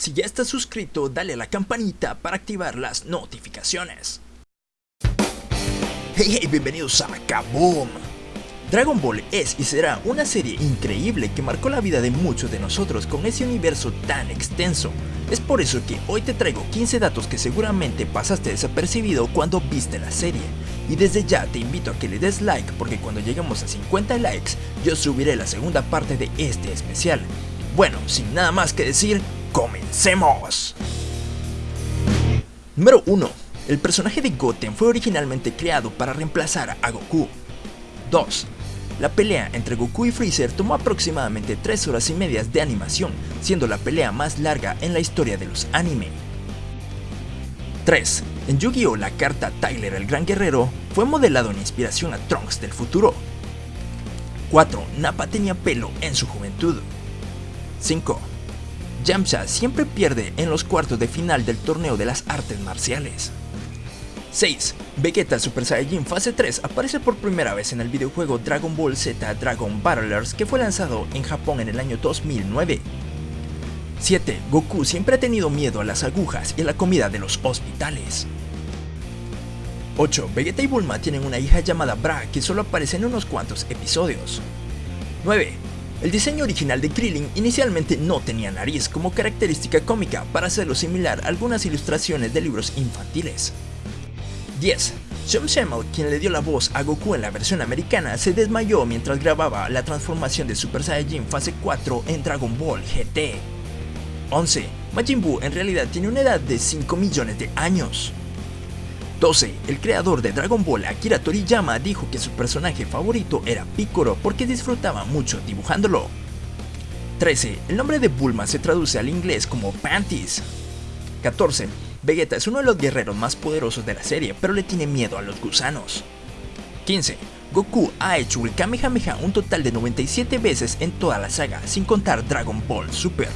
Si ya estás suscrito, dale a la campanita para activar las notificaciones. Hey, hey, bienvenidos a Kaboom. Dragon Ball es y será una serie increíble que marcó la vida de muchos de nosotros con ese universo tan extenso. Es por eso que hoy te traigo 15 datos que seguramente pasaste desapercibido cuando viste la serie. Y desde ya te invito a que le des like porque cuando lleguemos a 50 likes yo subiré la segunda parte de este especial. Bueno, sin nada más que decir, ¡comencemos! Número 1. El personaje de Goten fue originalmente creado para reemplazar a Goku. 2. La pelea entre Goku y Freezer tomó aproximadamente 3 horas y medias de animación, siendo la pelea más larga en la historia de los anime. 3. En Yu-Gi-Oh! la carta Tyler el Gran Guerrero fue modelado en inspiración a Trunks del futuro. 4. Nappa tenía pelo en su juventud. 5. Yamcha siempre pierde en los cuartos de final del torneo de las artes marciales. 6. Vegeta Super Saiyajin Fase 3 aparece por primera vez en el videojuego Dragon Ball Z Dragon Battlers que fue lanzado en Japón en el año 2009. 7. Goku siempre ha tenido miedo a las agujas y a la comida de los hospitales. 8. Vegeta y Bulma tienen una hija llamada Bra que solo aparece en unos cuantos episodios. 9. El diseño original de Krillin inicialmente no tenía nariz como característica cómica para hacerlo similar a algunas ilustraciones de libros infantiles. 10. Sean Schemmel, quien le dio la voz a Goku en la versión americana, se desmayó mientras grababa la transformación de Super Saiyajin fase 4 en Dragon Ball GT. 11. Majin Buu en realidad tiene una edad de 5 millones de años. 12. El creador de Dragon Ball, Akira Toriyama, dijo que su personaje favorito era Piccolo porque disfrutaba mucho dibujándolo. 13. El nombre de Bulma se traduce al inglés como Panties. 14. Vegeta es uno de los guerreros más poderosos de la serie, pero le tiene miedo a los gusanos. 15. Goku ha hecho el Kamehameha un total de 97 veces en toda la saga, sin contar Dragon Ball Super.